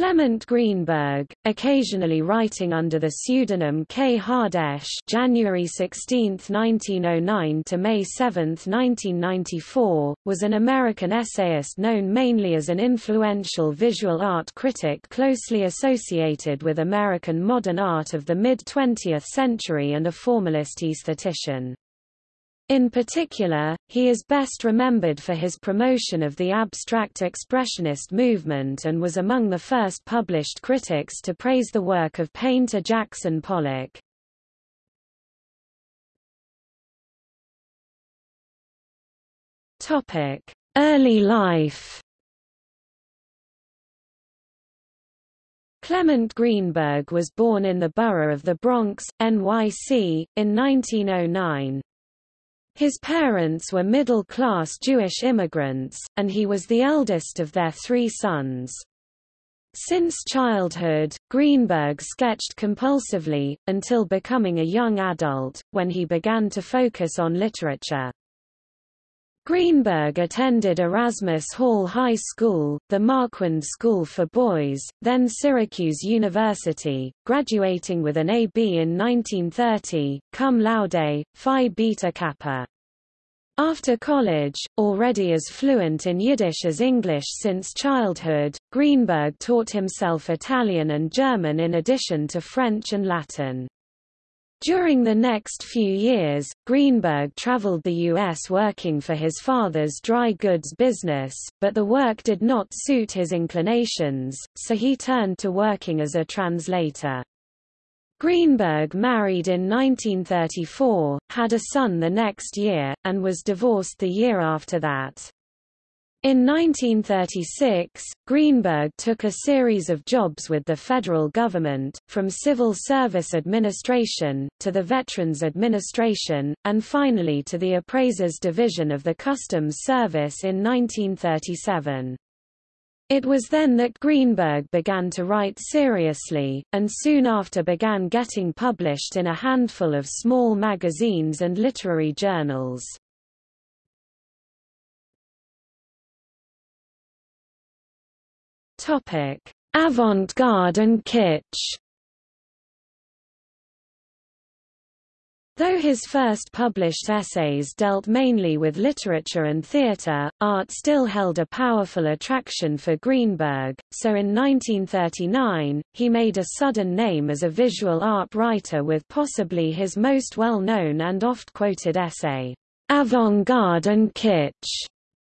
Clement Greenberg, occasionally writing under the pseudonym K. Hardesh January 16, 1909 to May 7, 1994, was an American essayist known mainly as an influential visual art critic closely associated with American modern art of the mid-20th century and a formalist aesthetician. In particular, he is best remembered for his promotion of the abstract expressionist movement and was among the first published critics to praise the work of painter Jackson Pollock. Topic: Early life Clement Greenberg was born in the borough of the Bronx, NYC, in 1909. His parents were middle-class Jewish immigrants, and he was the eldest of their three sons. Since childhood, Greenberg sketched compulsively, until becoming a young adult, when he began to focus on literature. Greenberg attended Erasmus Hall High School, the Marquand School for Boys, then Syracuse University, graduating with an A.B. in 1930, cum laude, Phi Beta Kappa. After college, already as fluent in Yiddish as English since childhood, Greenberg taught himself Italian and German in addition to French and Latin. During the next few years, Greenberg traveled the U.S. working for his father's dry goods business, but the work did not suit his inclinations, so he turned to working as a translator. Greenberg married in 1934, had a son the next year, and was divorced the year after that. In 1936, Greenberg took a series of jobs with the federal government, from Civil Service Administration, to the Veterans Administration, and finally to the Appraisers Division of the Customs Service in 1937. It was then that Greenberg began to write seriously, and soon after began getting published in a handful of small magazines and literary journals. Topic: Avant-garde and kitsch. Though his first published essays dealt mainly with literature and theatre, art still held a powerful attraction for Greenberg, so in 1939, he made a sudden name as a visual art writer with possibly his most well-known and oft-quoted essay, Avant-garde and Kitsch,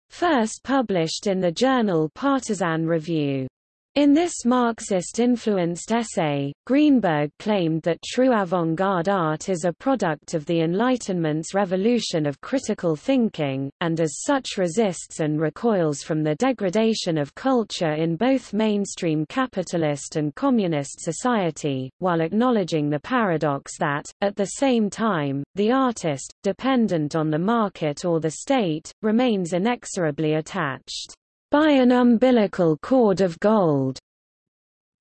First published in the journal Partisan Review. In this Marxist-influenced essay, Greenberg claimed that true avant-garde art is a product of the Enlightenment's revolution of critical thinking, and as such resists and recoils from the degradation of culture in both mainstream capitalist and communist society, while acknowledging the paradox that, at the same time, the artist, dependent on the market or the state, remains inexorably attached by an umbilical cord of gold.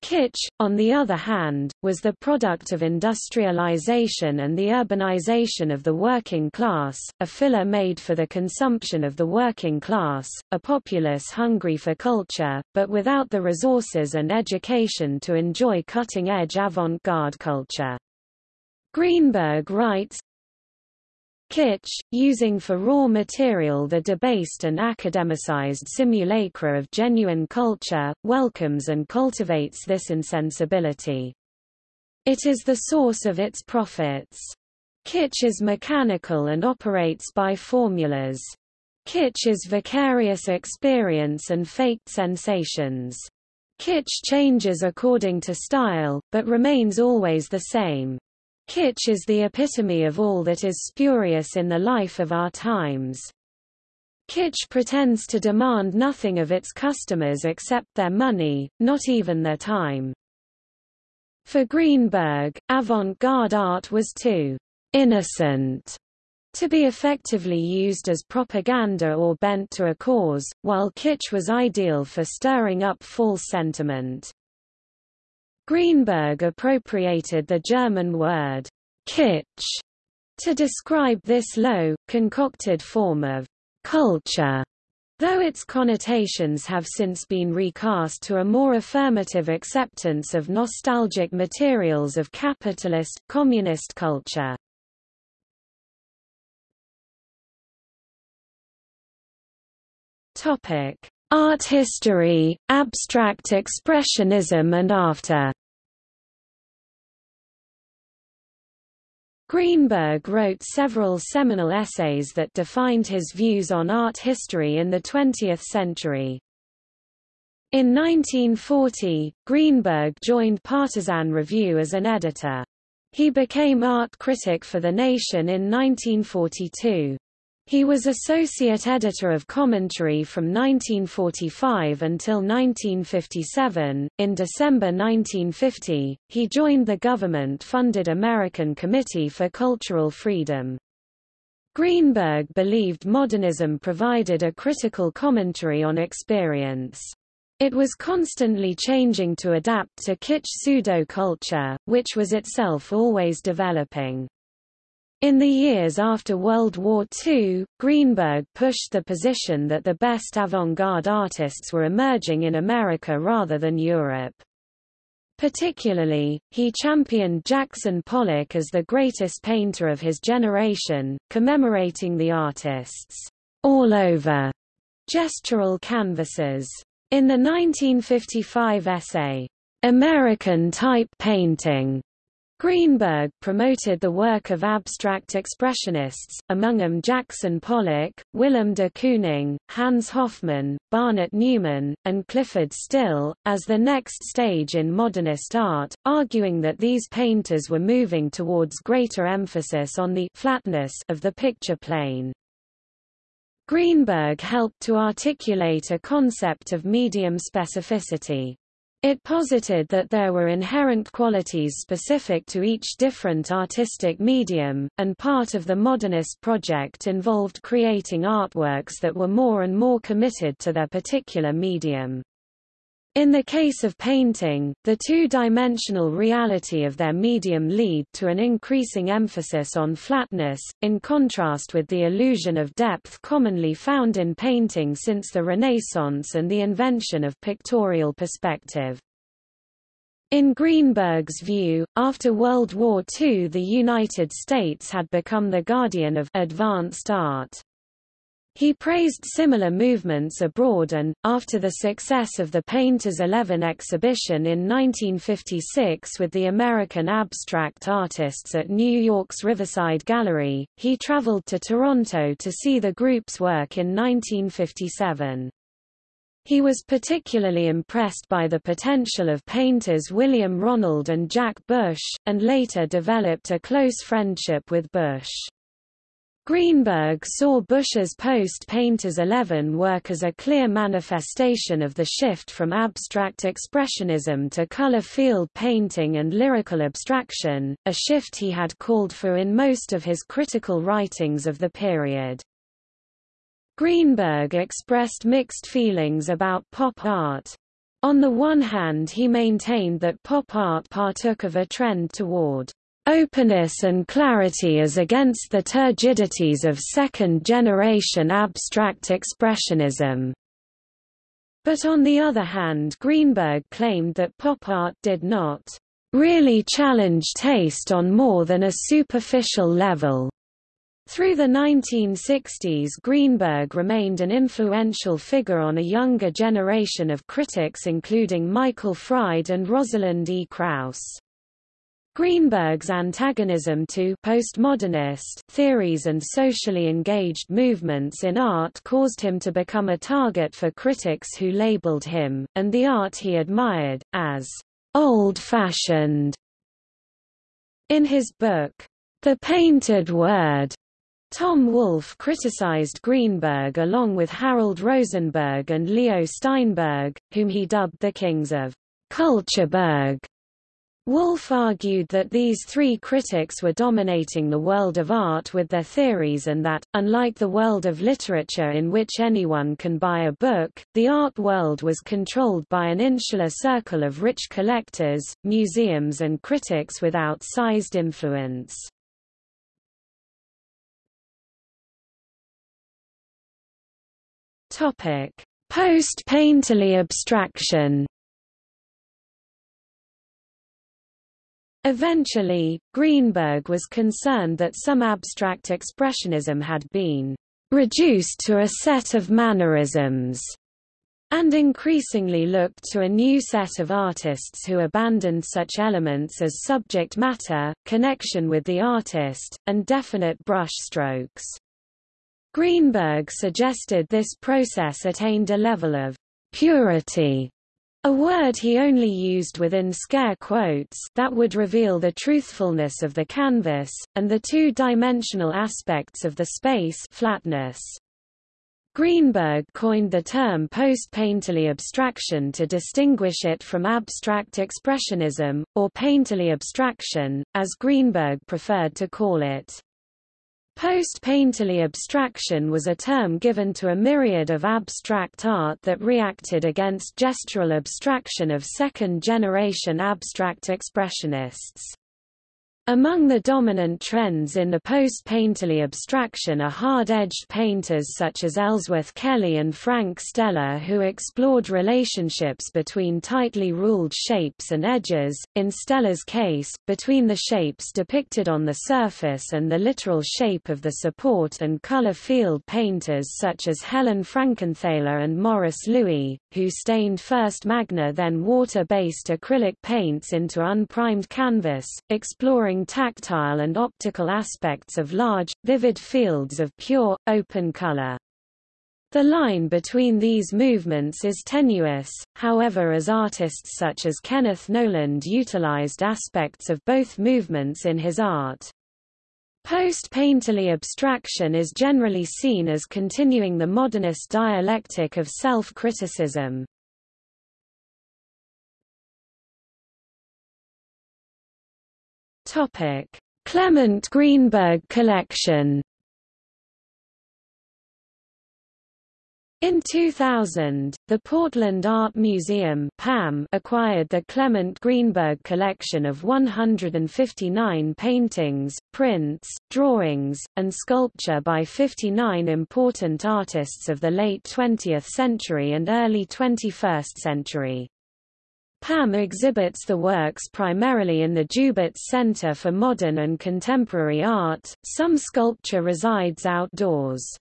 Kitsch, on the other hand, was the product of industrialization and the urbanization of the working class, a filler made for the consumption of the working class, a populace hungry for culture, but without the resources and education to enjoy cutting-edge avant-garde culture. Greenberg writes, Kitsch, using for raw material the debased and academicized simulacra of genuine culture, welcomes and cultivates this insensibility. It is the source of its profits. Kitsch is mechanical and operates by formulas. Kitsch is vicarious experience and faked sensations. Kitsch changes according to style, but remains always the same. Kitsch is the epitome of all that is spurious in the life of our times. Kitsch pretends to demand nothing of its customers except their money, not even their time. For Greenberg, avant-garde art was too innocent to be effectively used as propaganda or bent to a cause, while kitsch was ideal for stirring up false sentiment. Greenberg appropriated the German word kitsch to describe this low, concocted form of culture though its connotations have since been recast to a more affirmative acceptance of nostalgic materials of capitalist, communist culture. Art history, abstract expressionism and after Greenberg wrote several seminal essays that defined his views on art history in the 20th century. In 1940, Greenberg joined Partisan Review as an editor. He became art critic for The Nation in 1942. He was associate editor of commentary from 1945 until 1957. In December 1950, he joined the government-funded American Committee for Cultural Freedom. Greenberg believed modernism provided a critical commentary on experience. It was constantly changing to adapt to kitsch pseudo-culture, which was itself always developing. In the years after World War II, Greenberg pushed the position that the best avant-garde artists were emerging in America rather than Europe. Particularly, he championed Jackson Pollock as the greatest painter of his generation, commemorating the artist's all over gestural canvases. In the 1955 essay, American Type Painting, Greenberg promoted the work of abstract expressionists, among them Jackson Pollock, Willem de Kooning, Hans Hofmann, Barnett Newman, and Clyfford Still, as the next stage in modernist art, arguing that these painters were moving towards greater emphasis on the flatness of the picture plane. Greenberg helped to articulate a concept of medium specificity. It posited that there were inherent qualities specific to each different artistic medium, and part of the modernist project involved creating artworks that were more and more committed to their particular medium. In the case of painting, the two-dimensional reality of their medium lead to an increasing emphasis on flatness, in contrast with the illusion of depth commonly found in painting since the Renaissance and the invention of pictorial perspective. In Greenberg's view, after World War II the United States had become the guardian of advanced art. He praised similar movements abroad and, after the success of the Painters 11 exhibition in 1956 with the American abstract artists at New York's Riverside Gallery, he traveled to Toronto to see the group's work in 1957. He was particularly impressed by the potential of painters William Ronald and Jack Bush, and later developed a close friendship with Bush. Greenberg saw Bush's post-Painters 11 work as a clear manifestation of the shift from abstract expressionism to color-field painting and lyrical abstraction, a shift he had called for in most of his critical writings of the period. Greenberg expressed mixed feelings about pop art. On the one hand he maintained that pop art partook of a trend toward openness and clarity as against the turgidities of second-generation abstract expressionism. But on the other hand Greenberg claimed that pop art did not really challenge taste on more than a superficial level. Through the 1960s Greenberg remained an influential figure on a younger generation of critics including Michael Fried and Rosalind E. Krauss. Greenberg's antagonism to postmodernist theories and socially engaged movements in art caused him to become a target for critics who labeled him, and the art he admired, as old-fashioned. In his book, The Painted Word, Tom Wolfe criticized Greenberg along with Harold Rosenberg and Leo Steinberg, whom he dubbed the kings of Cultureberg. Wolfe argued that these three critics were dominating the world of art with their theories and that, unlike the world of literature in which anyone can buy a book, the art world was controlled by an insular circle of rich collectors, museums and critics with outsized influence. Post-painterly abstraction. Eventually, Greenberg was concerned that some abstract expressionism had been reduced to a set of mannerisms and increasingly looked to a new set of artists who abandoned such elements as subject matter, connection with the artist, and definite brushstrokes. Greenberg suggested this process attained a level of purity a word he only used within scare quotes that would reveal the truthfulness of the canvas, and the two-dimensional aspects of the space flatness. Greenberg coined the term post-painterly abstraction to distinguish it from abstract expressionism, or painterly abstraction, as Greenberg preferred to call it. Post-painterly abstraction was a term given to a myriad of abstract art that reacted against gestural abstraction of second-generation abstract expressionists. Among the dominant trends in the post-painterly abstraction are hard-edged painters such as Ellsworth Kelly and Frank Stella who explored relationships between tightly ruled shapes and edges, in Stella's case, between the shapes depicted on the surface and the literal shape of the support and color field painters such as Helen Frankenthaler and Morris Louis, who stained first magna then water-based acrylic paints into unprimed canvas, exploring tactile and optical aspects of large, vivid fields of pure, open color. The line between these movements is tenuous, however as artists such as Kenneth Noland utilized aspects of both movements in his art. Post-painterly abstraction is generally seen as continuing the modernist dialectic of self-criticism. Topic: Clement Greenberg Collection. In 2000, the Portland Art Museum (PAM) acquired the Clement Greenberg collection of 159 paintings, prints, drawings, and sculpture by 59 important artists of the late 20th century and early 21st century. PAM exhibits the works primarily in the Jubitz Center for Modern and Contemporary Art, some sculpture resides outdoors.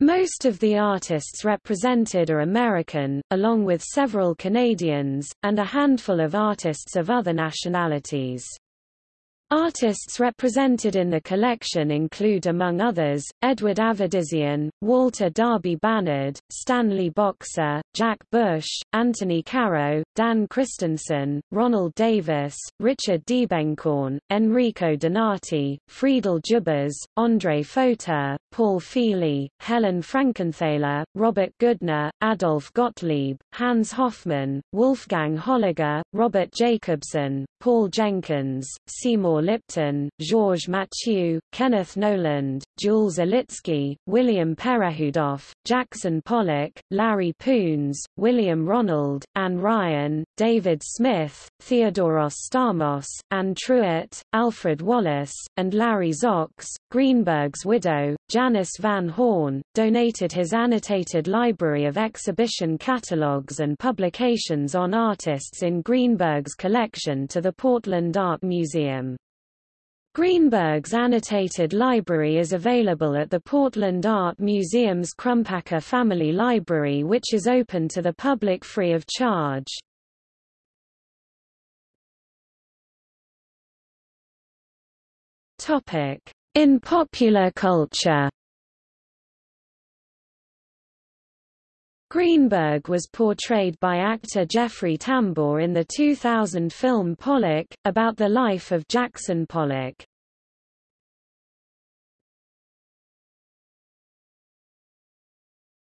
Most of the artists represented are American, along with several Canadians, and a handful of artists of other nationalities. Artists represented in the collection include among others, Edward Avedisian, Walter Darby Bannard, Stanley Boxer, Jack Bush, Anthony Caro, Dan Christensen, Ronald Davis, Richard Diebenkorn, Enrico Donati, Friedel Dzubas, André Fauteux, Paul Feeley, Helen Frankenthaler, Robert Goodner, Adolf Gottlieb, Hans Hofmann, Wolfgang Holliger, Robert Jacobsen, Paul Jenkins, Seymour Lipton, Georges Mathieu, Kenneth Noland, Jules Olitski, William Perehudoff, Jackson Pollock, Larry Poons, William Ronald, Anne Ryan, David Smith, Theodoros Stamos, Anne Truitt, Alfred Wallace, and Larry Zox. Greenberg's widow, Janice Van Horne, donated his annotated library of exhibition catalogues and publications on artists in Greenberg's collection to the Portland Art Museum. Greenberg's annotated library is available at the Portland Art Museum's Crumpacker Family Library which is open to the public free of charge. In popular culture Greenberg was portrayed by actor Jeffrey Tambor in the 2000 film Pollock, about the life of Jackson Pollock.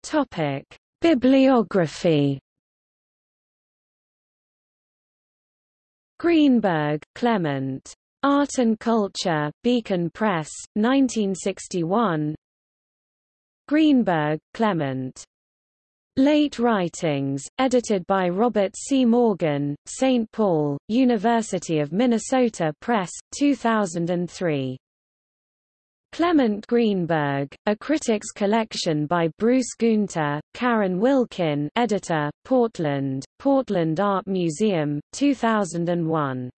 Topic: Bibliography. Greenberg, Clement. Art and Culture, Beacon Press, 1961. Greenberg, Clement. Late Writings, edited by Robert C. Morgan, St. Paul, University of Minnesota Press, 2003. Clement Greenberg, A Critic's Collection by Bruce Guenther, Karen Wilkin editor, Portland, Portland Art Museum, 2001.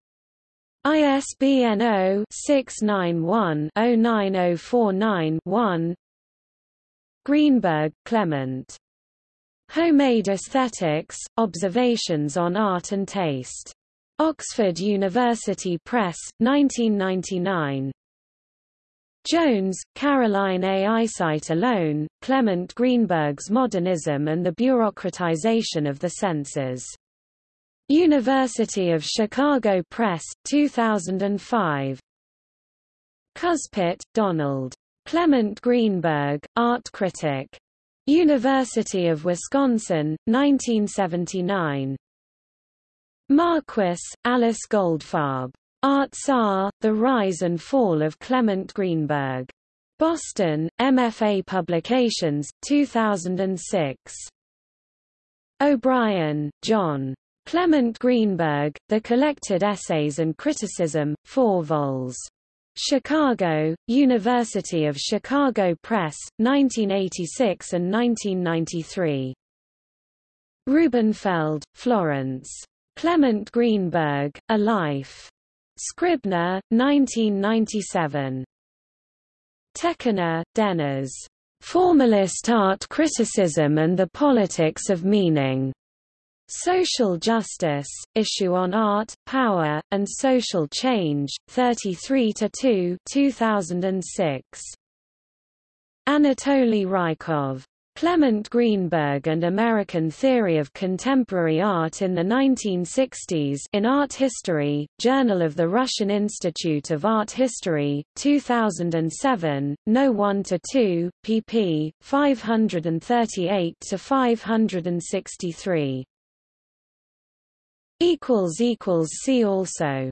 ISBN 0-691-09049-1 Greenberg, Clement. Homemade Aesthetics, Observations on Art and Taste. Oxford University Press, 1999. Jones, Caroline A. Eyesight Alone, Clement Greenberg's Modernism and the Bureaucratization of the Senses. University of Chicago Press, 2005. Kuspit, Donald. Clement Greenberg, Art Critic. University of Wisconsin, 1979. Marquis, Alice Goldfarb. Art Tsar, The Rise and Fall of Clement Greenberg. Boston, MFA Publications, 2006. O'Brien, John. Clement Greenberg, The Collected Essays and Criticism, 4 vols. Chicago, University of Chicago Press, 1986 and 1993. Rubenfeld, Florence. Clement Greenberg, A Life. Scribner, 1997. Tekiner, Dennis. Formalist Art Criticism and the Politics of Meaning. Social Justice, Issue on Art, Power, and Social Change, 33-2 2006. Anatoly Rykov. Clement Greenberg and American Theory of Contemporary Art in the 1960s in Art History, Journal of the Russian Institute of Art History, 2007, No. 1 to 2, pp. 538 to 563. See also